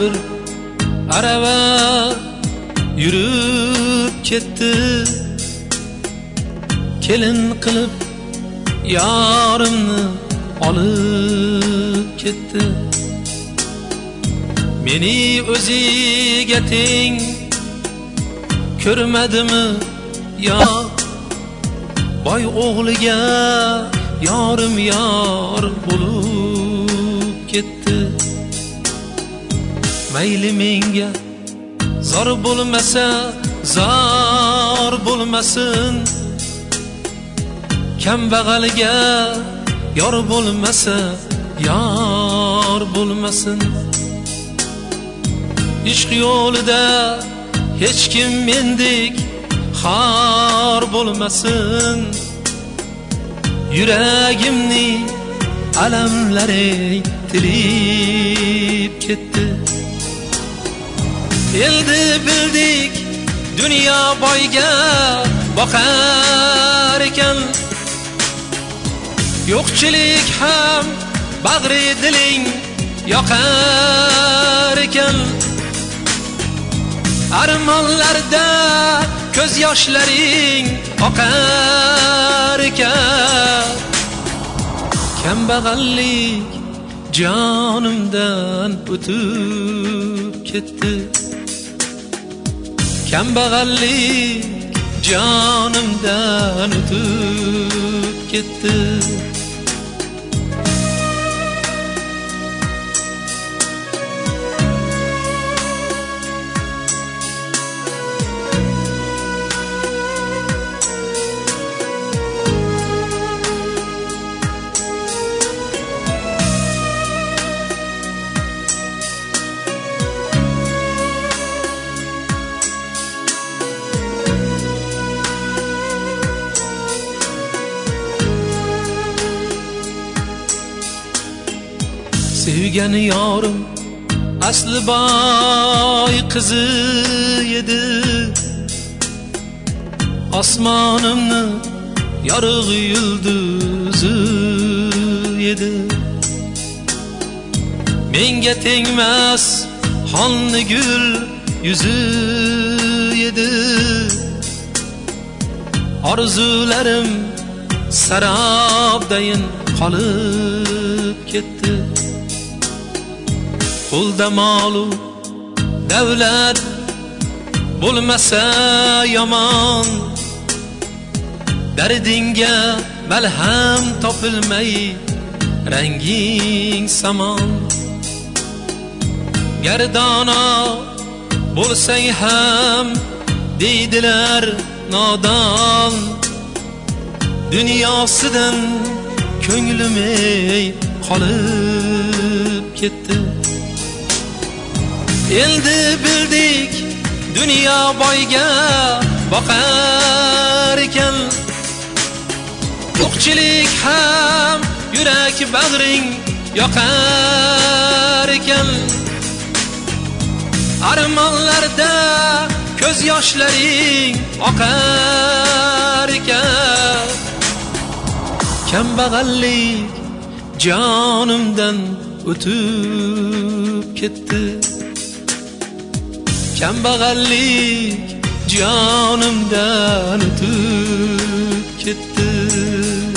bir arava yurib ketdi kelin qilib yorimni olib ketdi meni o'ziga teng ko'rmadimi yo boy o'g'liga yorim yor bo'lib ketdi mayli menga. Zor bo'lmasa zor bo'lmasin. Kambag'alga yor bo'lmasa yor bo'lmasin. Ishq yo'lida hech kim mendek xor bo'lmasin. Yuragimni alamlari tilib ketdi. Endi bildik dunyo boyga boqar ekan. Yo'qchilik ham bag'ri diling yoqar ekan. Armonlarda ko'z yoshlaring oqar ekan. Kambag'allik jonimdan o'tib ketdi. Kambag'allik jonimdan o'tib ketdi sevgan yorim. Asli boy qizi edi. Osmonimni yorug' yulduzi edi. Menga tengmas xonni gul yuzi edi. Orzularim sarobdayin qolib ketdi. Qo'lda molu davlat bo'lmasa yomon. Dardingga malham topilmay ranging samon gardono bo'lsang ham deydilar nodon. Dunyosidan ko'nglim ey qolib ketdi. Endi bildik dunyo boyga boqar ekan. Yo'qchilik ham yurak bag'ring yoqar ekan. Armonlarda ko'z yoshlaring oqar ekan. Kambag'allik jonimdan o'tib ketdi. Kambag'allik jonimdan o'tib ketdi.